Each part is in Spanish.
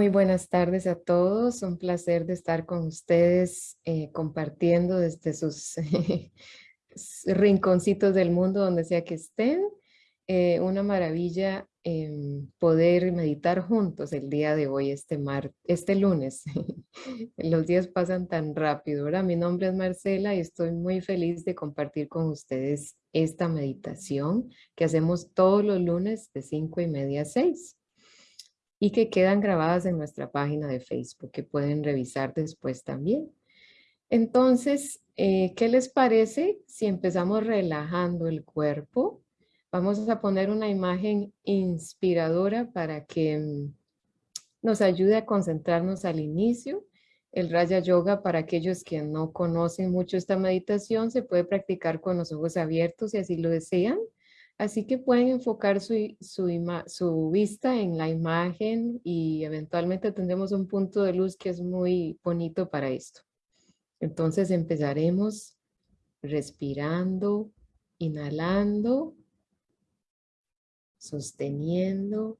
Muy buenas tardes a todos. Un placer de estar con ustedes eh, compartiendo desde sus rinconcitos del mundo, donde sea que estén. Eh, una maravilla em, poder meditar juntos el día de hoy, este, mar este lunes. Los días pasan tan rápido, ¿verdad? Mi nombre es Marcela y estoy muy feliz de compartir con ustedes esta meditación que hacemos todos los lunes de 5 y media a 6 y que quedan grabadas en nuestra página de Facebook, que pueden revisar después también. Entonces, eh, ¿qué les parece si empezamos relajando el cuerpo? Vamos a poner una imagen inspiradora para que mm, nos ayude a concentrarnos al inicio. El Raya Yoga, para aquellos que no conocen mucho esta meditación, se puede practicar con los ojos abiertos si así lo desean. Así que pueden enfocar su, su, vista en la imagen y eventualmente tendremos un punto de luz que es muy bonito para esto. Entonces empezaremos respirando, inhalando, sosteniendo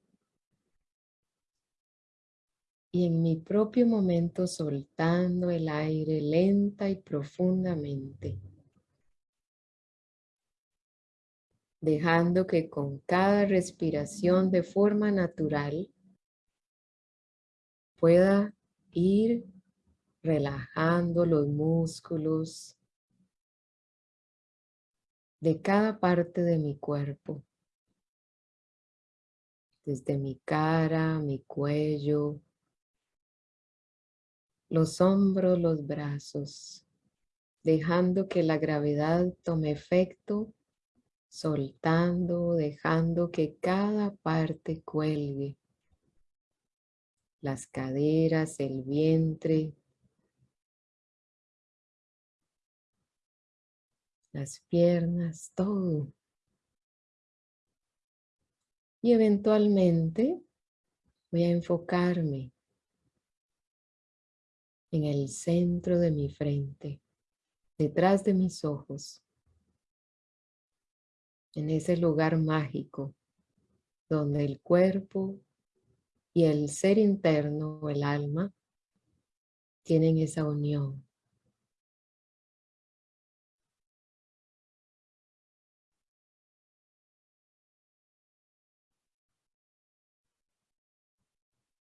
y en mi propio momento soltando el aire lenta y profundamente. Dejando que con cada respiración de forma natural pueda ir relajando los músculos de cada parte de mi cuerpo. Desde mi cara, mi cuello, los hombros, los brazos, dejando que la gravedad tome efecto soltando, dejando que cada parte cuelgue. Las caderas, el vientre, las piernas, todo. Y eventualmente voy a enfocarme en el centro de mi frente, detrás de mis ojos en ese lugar mágico donde el cuerpo y el ser interno, el alma, tienen esa unión.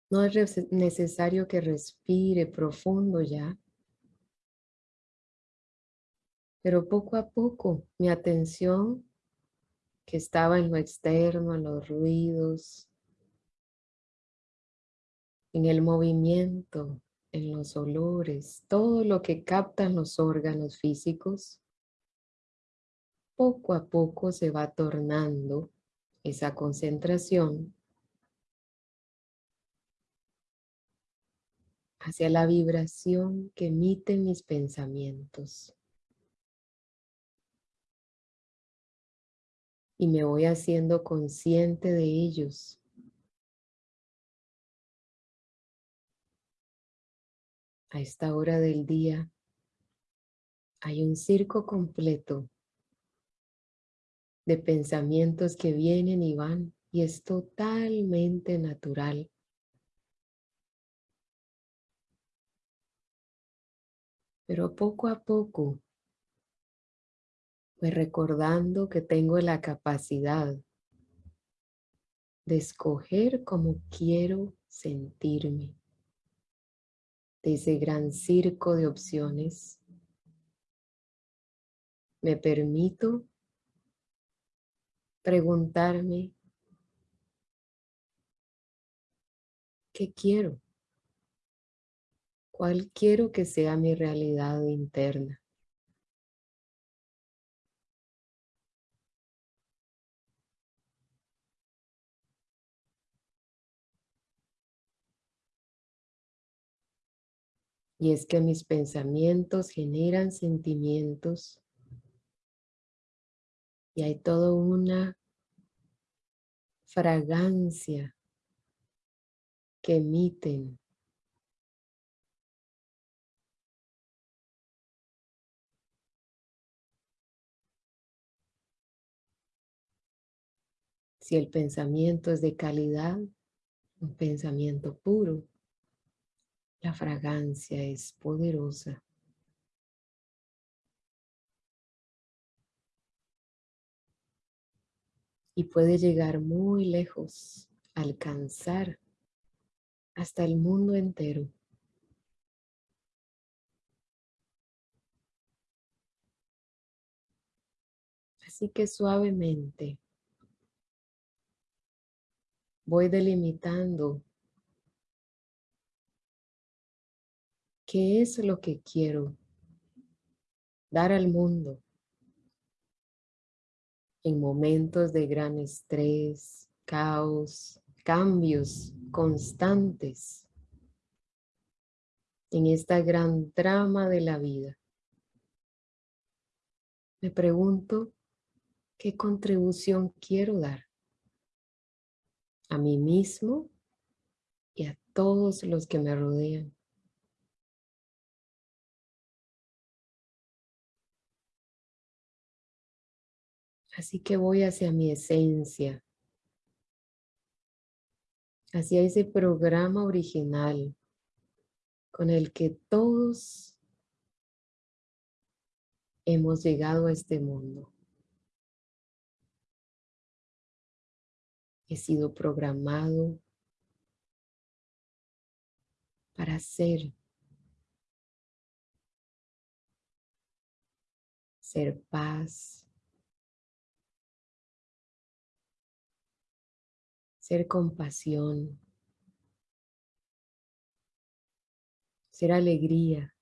No es necesario que respire profundo ya, pero poco a poco mi atención que estaba en lo externo, en los ruidos, en el movimiento, en los olores, todo lo que captan los órganos físicos, poco a poco se va tornando esa concentración hacia la vibración que emiten mis pensamientos. Y me voy haciendo consciente de ellos. A esta hora del día hay un circo completo de pensamientos que vienen y van y es totalmente natural. Pero poco a poco pues recordando que tengo la capacidad de escoger cómo quiero sentirme. De ese gran circo de opciones, me permito preguntarme ¿qué quiero? ¿Cuál quiero que sea mi realidad interna? Y es que mis pensamientos generan sentimientos y hay toda una fragancia que emiten. Si el pensamiento es de calidad, un pensamiento puro, La fragancia es poderosa. Y puede llegar muy lejos, alcanzar hasta el mundo entero. Así que suavemente voy delimitando qué es lo que quiero dar al mundo en momentos de gran estrés, caos, cambios constantes en esta gran trama de la vida. Me pregunto qué contribución quiero dar a mí mismo y a todos los que me rodean. Así que voy hacia mi esencia, hacia ese programa original con el que todos hemos llegado a este mundo. He sido programado para ser, ser paz, ser compasión, ser alegría,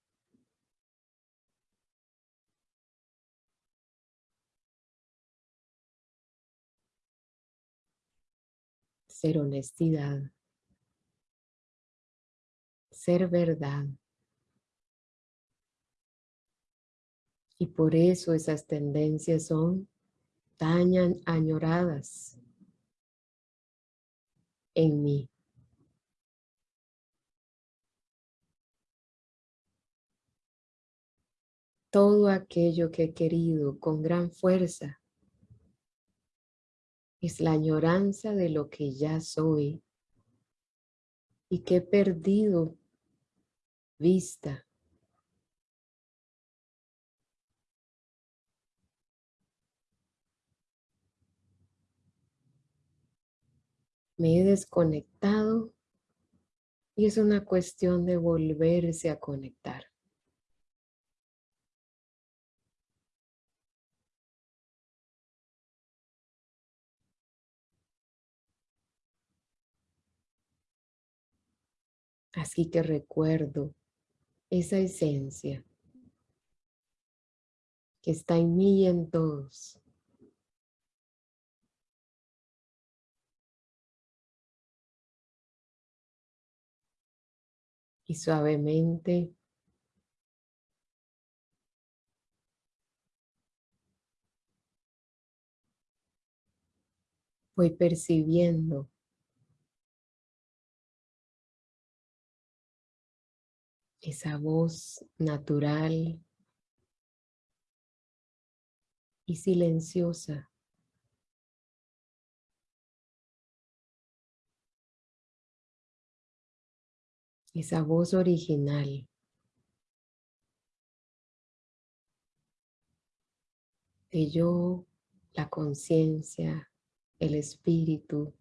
ser honestidad, ser verdad. Y por eso esas tendencias son tan añoradas en mí. Todo aquello que he querido con gran fuerza es la añoranza de lo que ya soy y que he perdido vista. Me he desconectado y es una cuestión de volverse a conectar. Así que recuerdo esa esencia que está en mí y en todos. Y suavemente voy percibiendo esa voz natural y silenciosa. Esa voz original. De yo, la conciencia, el espíritu,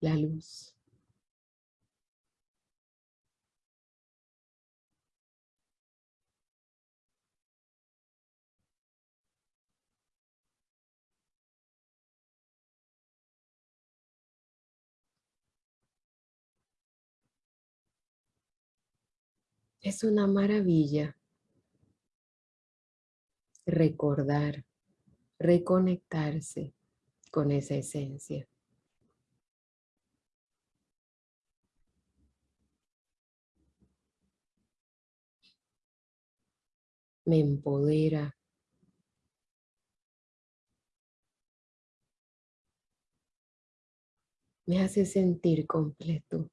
la luz. Es una maravilla recordar, reconectarse con esa esencia. Me empodera. Me hace sentir completo.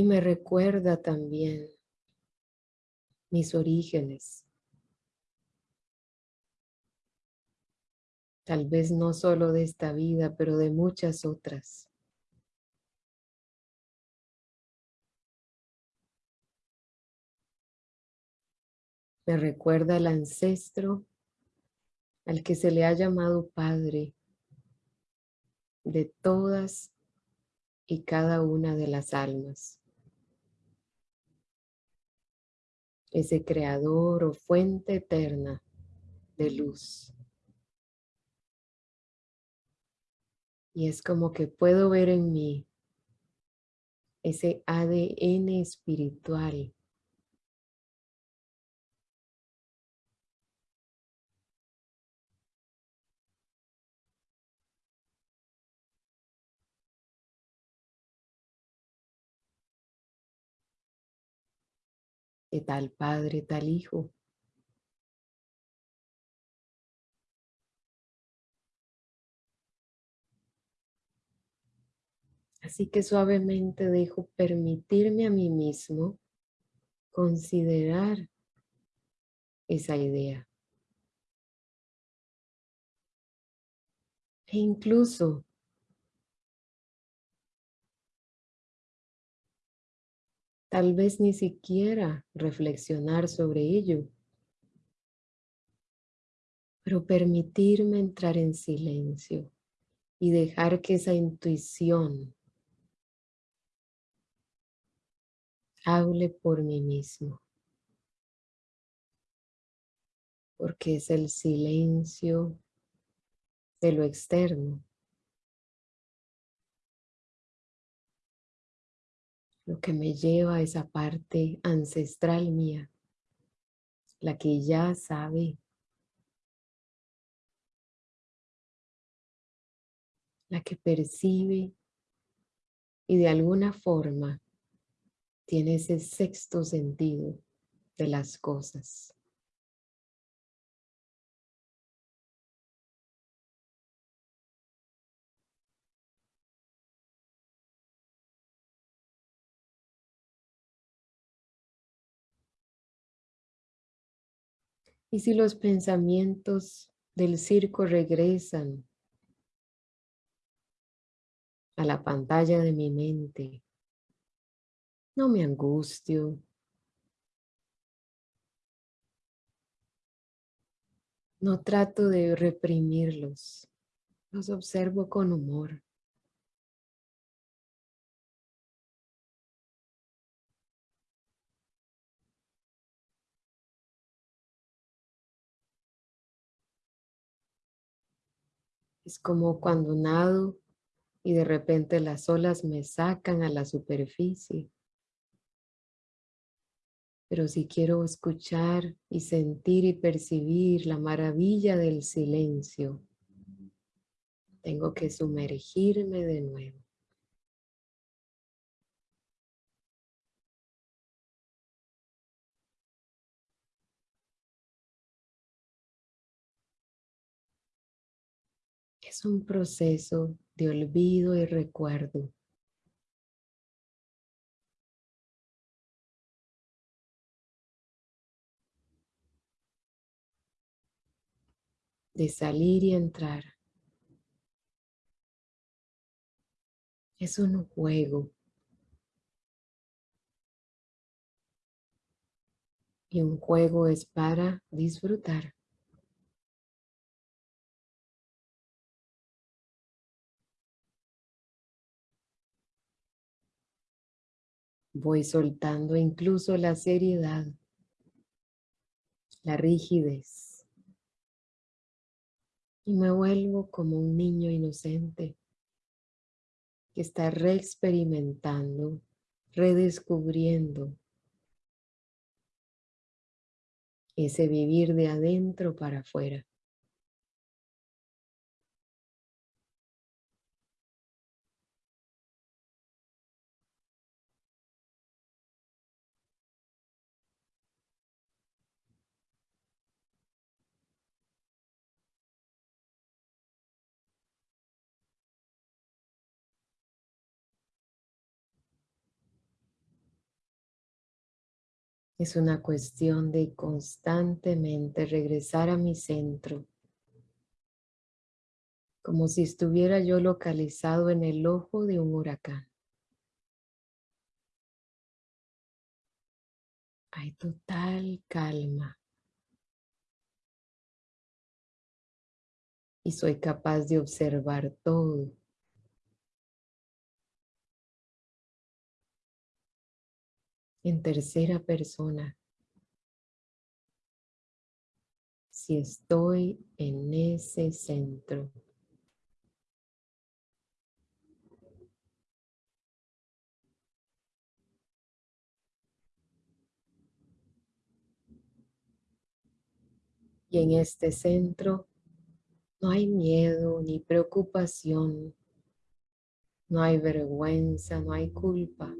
Y me recuerda también mis orígenes. Tal vez no solo de esta vida, pero de muchas otras. Me recuerda al ancestro al que se le ha llamado Padre de todas y cada una de las almas. Ese creador o fuente eterna de luz. Y es como que puedo ver en mí ese ADN espiritual de tal padre, tal hijo. Así que suavemente dejo permitirme a mí mismo considerar esa idea. E incluso tal vez ni siquiera reflexionar sobre ello, pero permitirme entrar en silencio y dejar que esa intuición hable por mí mismo. Porque es el silencio de lo externo. Lo que me lleva a esa parte ancestral mía. La que ya sabe. La que percibe y de alguna forma tiene ese sexto sentido de las cosas. Y si los pensamientos del circo regresan a la pantalla de mi mente, no me angustio. No trato de reprimirlos. Los observo con humor. Es como cuando nado y de repente las olas me sacan a la superficie. Pero si quiero escuchar y sentir y percibir la maravilla del silencio, tengo que sumergirme de nuevo. Es un proceso de olvido y recuerdo. de salir y entrar. Es un juego. Y un juego es para disfrutar. Voy soltando incluso la seriedad, la rigidez y me vuelvo como un niño inocente que está reexperimentando, redescubriendo ese vivir de adentro para afuera. Es una cuestión de constantemente regresar a mi centro, como si estuviera yo localizado en el ojo de un huracán. Hay total calma. Y soy capaz de observar todo. En tercera persona. Si estoy en ese centro. Y en este centro no hay miedo ni preocupación, no hay vergüenza, no hay culpa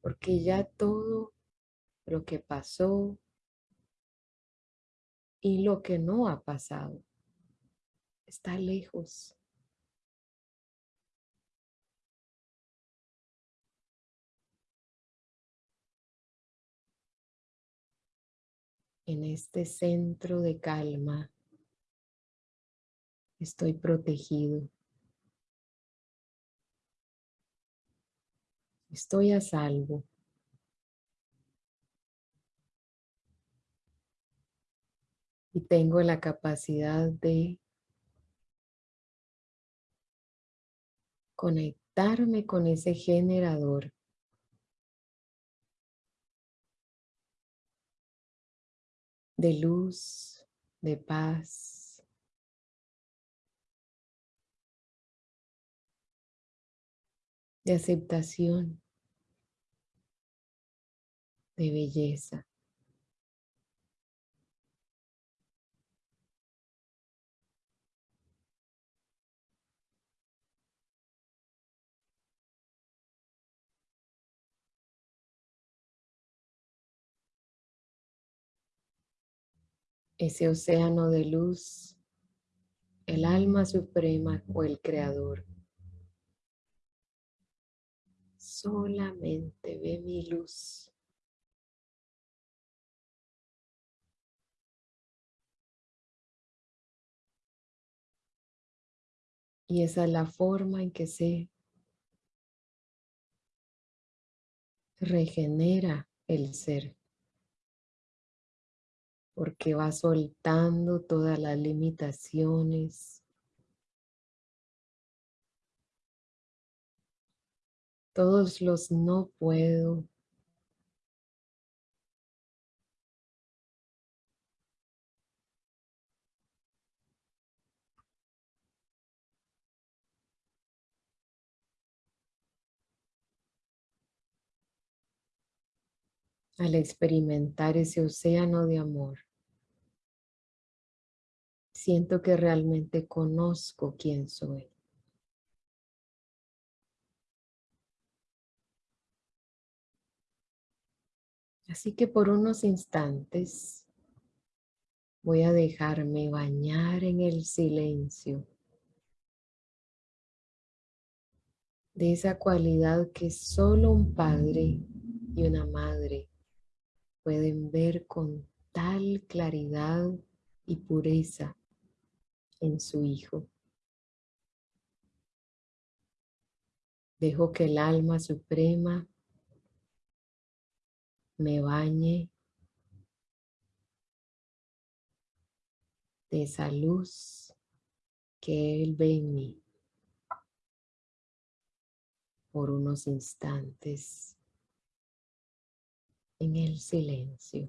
porque ya todo lo que pasó y lo que no ha pasado está lejos. En este centro de calma estoy protegido. Estoy a salvo. Y tengo la capacidad de conectarme con ese generador de luz, de paz, de aceptación, de belleza. Ese océano de luz, el alma suprema o el creador solamente ve mi luz. Y esa es la forma en que se regenera el ser. Porque va soltando todas las limitaciones, todos los no puedo. Al experimentar ese océano de amor, siento que realmente conozco quién soy. Así que por unos instantes voy a dejarme bañar en el silencio de esa cualidad que solo un padre y una madre pueden ver con tal claridad y pureza en su hijo. Dejo que el alma suprema me bañe de esa luz que Él ve en mí por unos instantes en el silencio.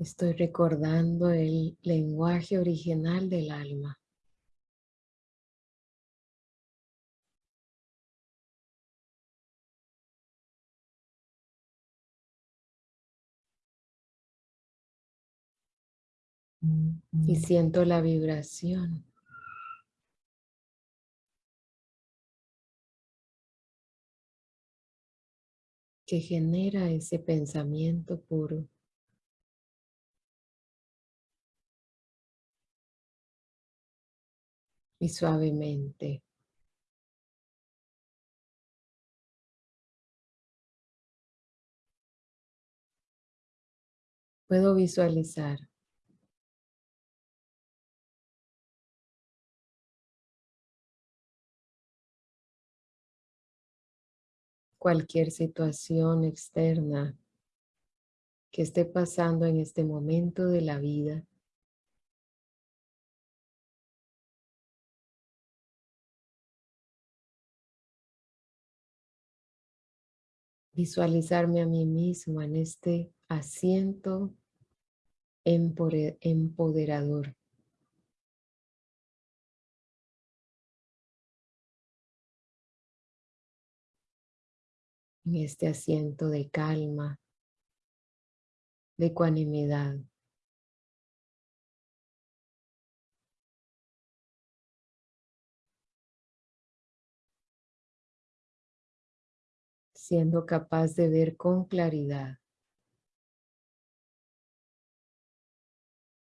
Estoy recordando el lenguaje original del alma. Y siento la vibración. que genera ese pensamiento puro. Y suavemente. Puedo visualizar cualquier situación externa que esté pasando en este momento de la vida. Visualizarme a mí mismo en este asiento empoderador. en este asiento de calma, de ecuanimidad. Siendo capaz de ver con claridad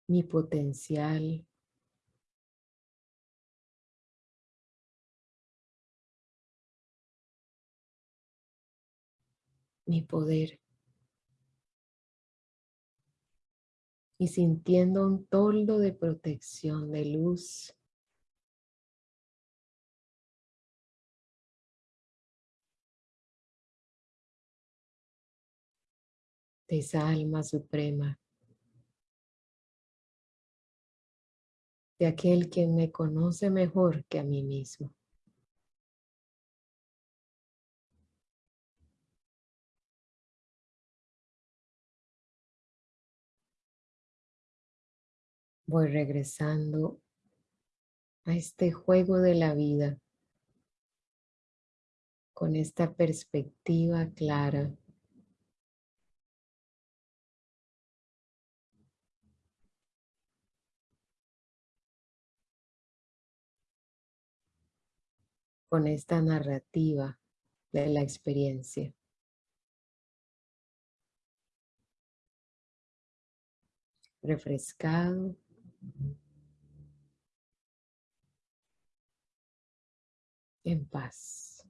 mi potencial, mi poder. Y sintiendo un toldo de protección, de luz. De esa alma suprema. De aquel que me conoce mejor que a mí mismo. voy regresando a este juego de la vida con esta perspectiva clara. Con esta narrativa de la experiencia. Refrescado en paz.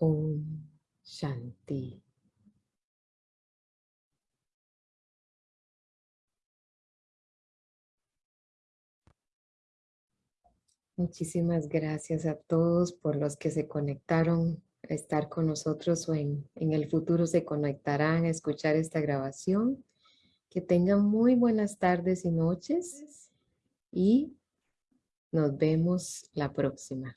Om Shanti. Muchísimas gracias a todos por los que se conectaron estar con nosotros o en, en el futuro se conectarán a escuchar esta grabación. Que tengan muy buenas tardes y noches y nos vemos la próxima.